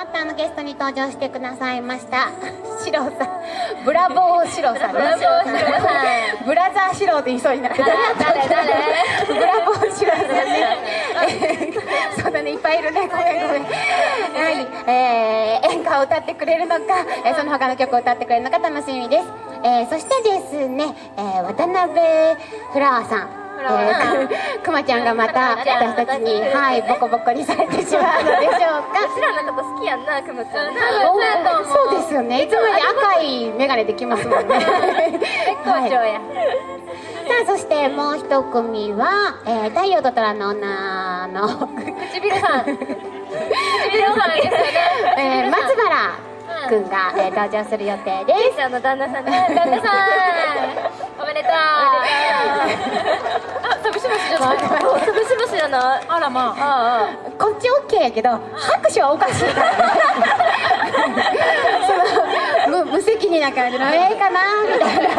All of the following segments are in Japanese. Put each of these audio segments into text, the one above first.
またあのゲストに登場してくださいました。シロさん。ブラボーシロさんブラボーシロさん。ブラザーシロって言いそうになって誰？誰？ブラボーシロさんね。そうだねいっぱいいるね。ごめんごめん。はいえー、演歌を歌ってくれるのか、えー、その他の曲を歌ってくれるのか楽しみです、えー、そしてですね、えー、渡辺フラワーさんえー、くまちゃんがまた私たちに、はい、ボコボコにされてしまうのでしょうか。うちらのこと好きやんな、くまちゃん。そうですよね。いつもより赤い眼鏡できますもんね。絶好調や。さあ、そしてもう一組は、えー、太陽と虎の女の唇さん。唇さんですよね。えー、松原くんが、えー、登場する予定です。旦那さんね。旦那さん。おめでとう。ない。潰し虫じゃない。あらまあ。ああ。こっちオッケーやけど拍手はおかしい。からその無無責任な感じのええかな？みたいな。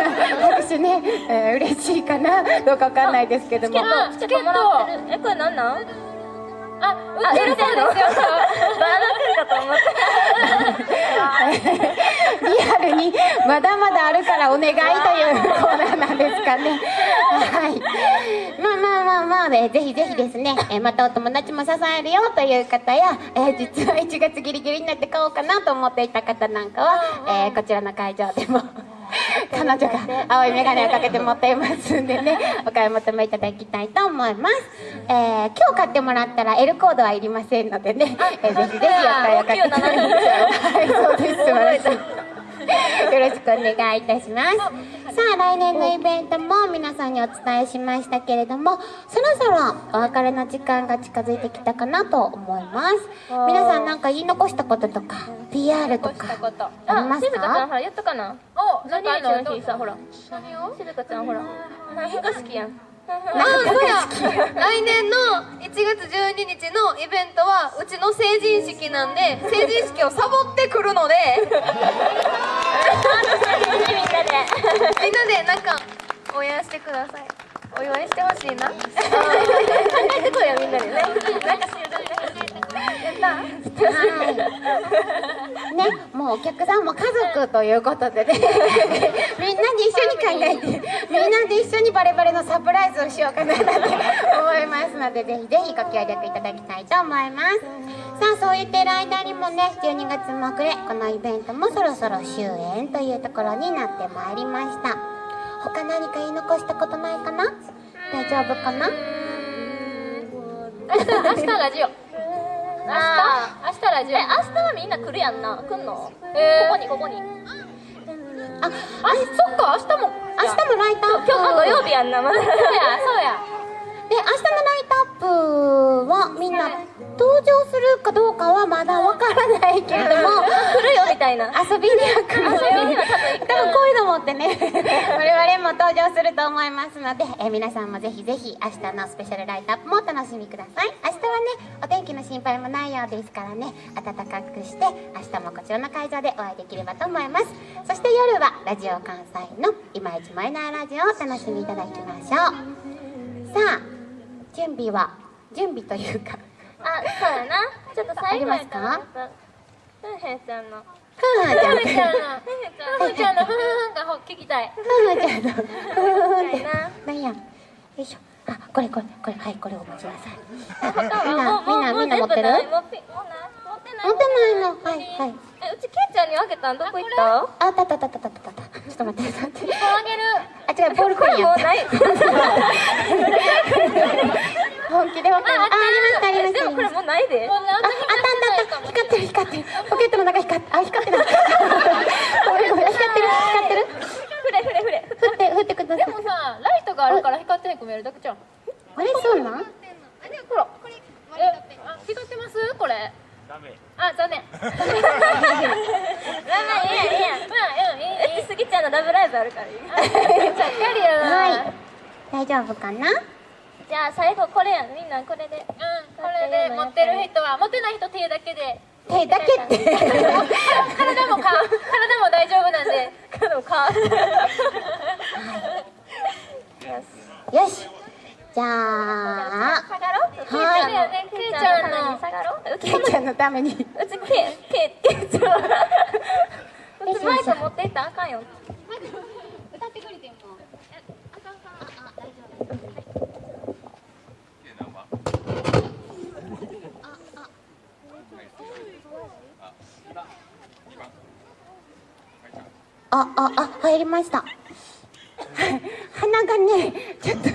拍手ね、えー、嬉しいかな？どうかわかんないですけども。チケットえこれなんなん？あ、売ってるそうですよ。バーナーかと思って。リアルにまだまだあるからお願いというコーナーなんですかね。はい。まあまあまあまあ、ね、ぜひぜひですね、えー、またお友達も支えるよという方や、えー、実は1月ギリギリになって買おうかなと思っていた方なんかは、えー、こちらの会場でも。彼女が青い眼鏡をかけて持っていますんでねお買い求めいただきたいと思います、えー、今日買ってもらったら L コードはいりませんのでね、えー、ぜひぜひお買いをかけてはいそうです。素晴らしい よろしくお願いいたします。さあ来年のイベントも皆さんにお伝えしましたけれどもそろそろお別れの時間が近づいてきたかなと思います。皆さんなんか言い残したこととか PR とかありますか？静香ちゃんほらやったかな。お何？の？日さほら。何を静香ちゃんほら。何が好きやんあそうや来年の1月12日のイベントはうちの成人式なんで 成人式をサボってくるので。みんなでみんなでなんか応援してください。お祝いしてほしいな。考えてこいよみんなでね。なんかはいねもうお客さんも家族ということでね。みんなで一緒に考えてみんなで一緒にバレバレのサプライズをしようかななんて思いますのでぜひぜひご協力いただきたいと思います。さあそう言ってる間にもね12月も暮れこのイベントもそろそろ終演というところになってまいりました。他何か言い残したことないかな？大丈夫かな？明日ラジオ明日明日ラジオ。え明日はみんな来るやんな。来んの、えー、ここにここに。ああそっか明日も明日もライトアップ。今日土曜日やんな。まだ。そうやそうや。で明日のライトアップはみんな登場するかどうかはまだわからないたいな。遊びには来る遊びには多分多分こういうのもってね我々も登場すると思いますので、え皆さんもぜひぜひ明日のスペシャルライトアップもお楽しみください。明日はねお天気の心配もないようですからね暖かくして明日もこちらの会場でお会いできればと思います。そして夜はラジオ関西の今一マイナーラジオをお楽しみいただきましょう。さあ準備は準備というか。あ、そうやな。ちょっと最後やから。ふんへんちゃんの。ふんちゃんの。ふんちゃんの。ふんちゃんが聞きたい。ふんちゃんの。ふんって。なんや。よいしょ。あ、これこれこれはいこれお持ちなさい。みんなみんなみんな持ってる？持ってないの。はいはい。え、うちけいちゃんにあげたん？どこ行った？あったったったったったった。ちょっと待って待って。あげ る。あ違うボールコインやった。本気でわかる。あ、ありましたありました。でもこれもうないで。あ、あったあった光ってる光ってる。ポケットの中光って、あ光ってる。ごめんごめん光ってる光ってる。ふれふれふれ。振って振ってください。でもさライトがあるから光ってへんく見えるだけじゃん。あれそうなん？ほら。え、光ってます？これ。ダメ。あ、残念。まあまあいいやいいや。まあうんいいいい。スギちゃんのダブライブあるからいい。ちゃっかりやな。はい。大丈夫かな？じゃあ最後これやみんなこれでうんこれで持ってる人は持ってない人手だけで手だけって体もか体も大丈夫なんで 体もか よしじゃあ、はい、ね、けいちゃんのけいちゃんのために。うちけけけいちゃん。マイク持っていったあかんよ。歌ってくれても。あ、あ、あ、入りました。鼻がね、ちょっと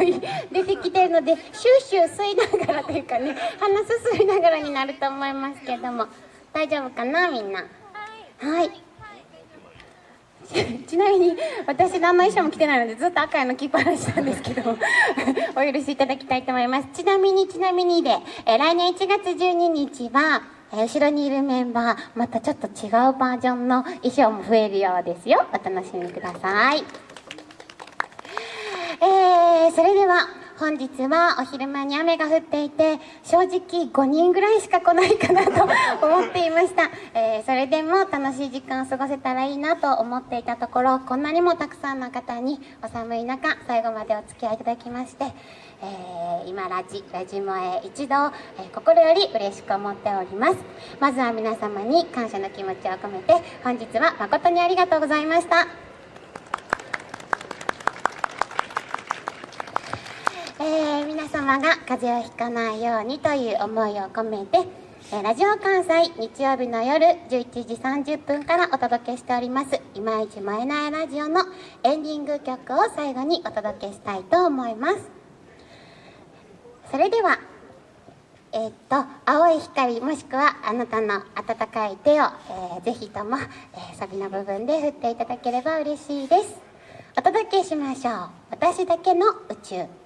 出てるので、シューシュー吸いながらというかね、鼻すすいながらになると思いますけども、大丈夫かな、みんな？はい。ち ちなみに私何の衣装も着てないのでずっと赤いの着っぱなしなんですけど お許しいただきたいと思いますちなみにちなみにで、えー来年1月12日は、えー後ろにいるメンバーまたちょっと違うバージョンの衣装も増えるようですよお楽しみくださいえー、それでは本日はお昼間に雨が降っていて正直5人ぐらいしか来ないかなと思っていました、えーそれでも楽しい時間を過ごせたらいいなと思っていたところこんなにもたくさんの方にお寒い中最後までお付き合いいただきまして、えー今ラジラジモへ一度、えー心より嬉しく思っております。まずは皆様に感謝の気持ちを込めて本日は誠にありがとうございました。えー皆様が風邪をひかないようにという思いを込めて、えーラジオ関西日曜日の夜11時30分からお届けしております「いまいち燃えないラジオ」のエンディング曲を最後にお届けしたいと思います。それではえーっと青い光もしくはあなたの温かい手を、えーぜひとも、えサビの部分で振っていただければ嬉しいです。お届けしましょう。私だけの宇宙。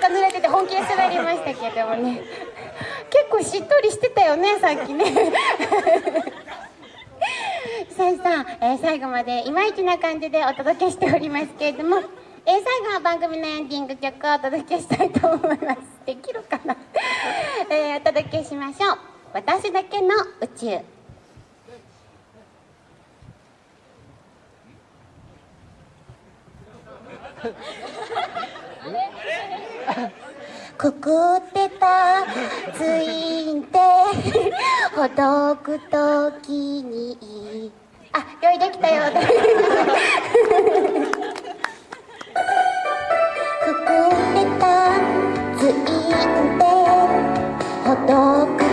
テージが思いのほか濡れてて本気で滑りましたけどもね。結構しっとりしてたよねさっきね。さあさあ、えー最後までいまいちな感じでお届けしておりますけれども、えー最後は番組のエンディング曲をお届けしたいと思います。できるかな、えーお届けしましょう。私だけの宇宙。くくってたついんてほどくときにあ用意できたようですくくってたついんてほどく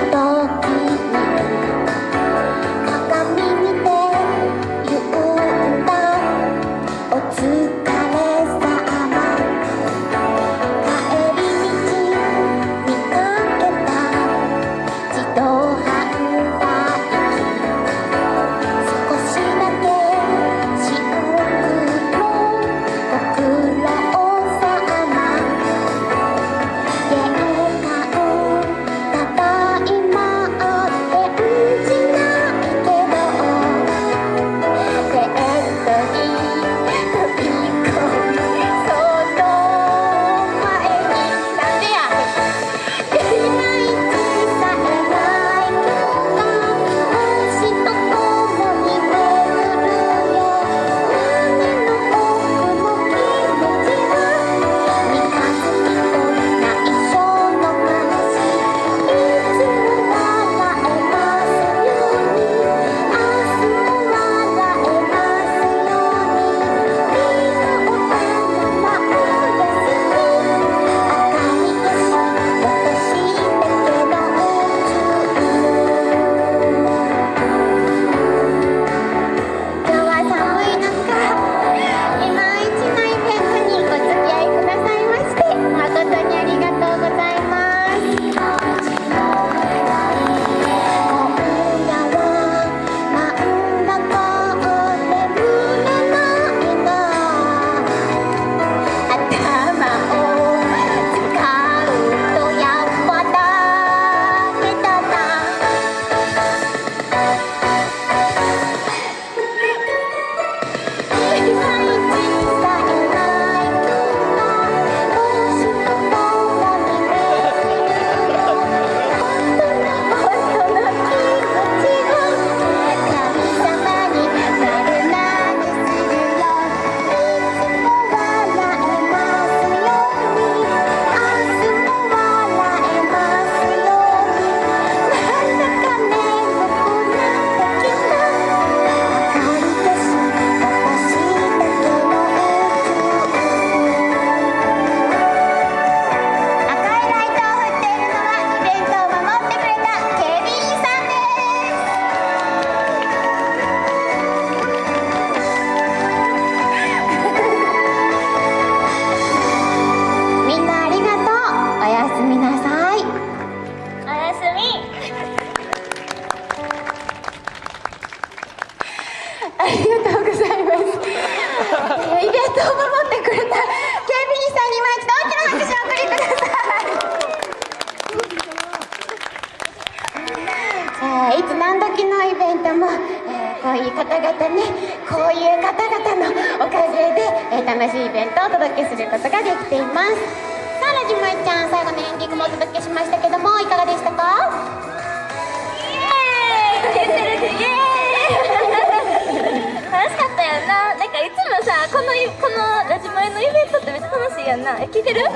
やんな。え聞いてる？楽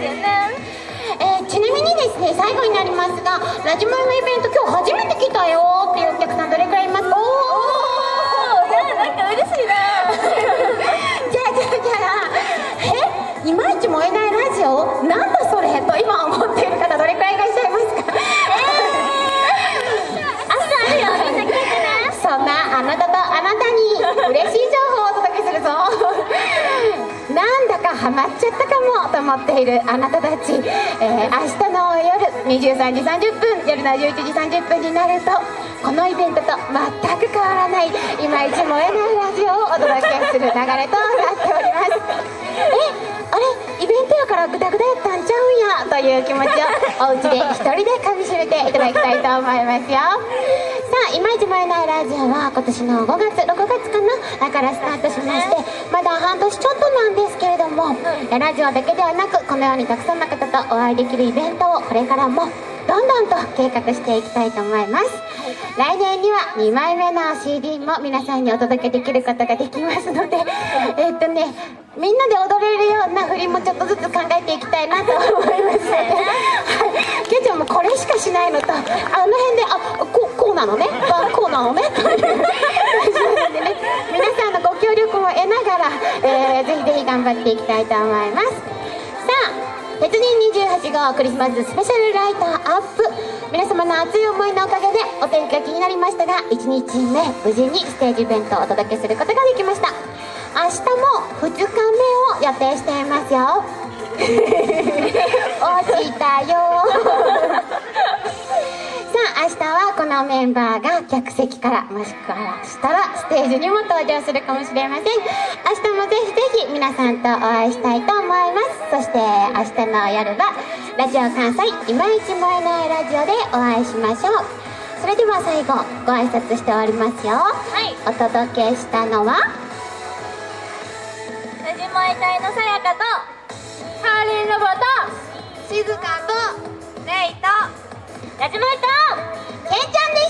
しいやなえー、ちなみにですね最後になりますがラジマイのイベント今日っちゃったかもと思っているあなたたち、えー、明日の夜23時30分夜の11時30分になるとこのイベントと全く変わらないいまいち燃えないラジオをお届けする流れとなっております。えあれイベントやからグダグダやったんちゃうんやという気持ちをお家で一人でかみしめていただきたいと思いますよ。いまいち燃えないラジオは今年の5月6月かなだからスタートしましてまだ半年ちょっとなんですけれどもラジオだけではなくこのようにたくさんの方とお会いできるイベントをこれからもどんどんと計画していきたいと思います、来年には2枚目の CD も皆さんにお届けできることができますのでえっとねみんなで踊れるような振りもちょっとずつ考えていきたいなと思います。ので、っていきたいと思います。さあ鉄人28号クリスマススペシャルライトアップ。皆様の熱い思いのおかげでお天気が気になりましたが1日目無事にステージイベントをお届けすることができました。明日も2日目を予定していますよ。落ちたよメンバーが客席からもしくはしたらステージにも登場するかもしれません。明日もぜひぜひ皆さんとお会いしたいと思います。そして明日の夜はラジオ関西いまいち燃えないラジオでお会いしましょう。それでは最後ご挨拶しておりますよ。はい。お届けしたのは？ラジモエ隊のさやかとハーリンロボと静香とレイとラジモエ隊ペちゃんで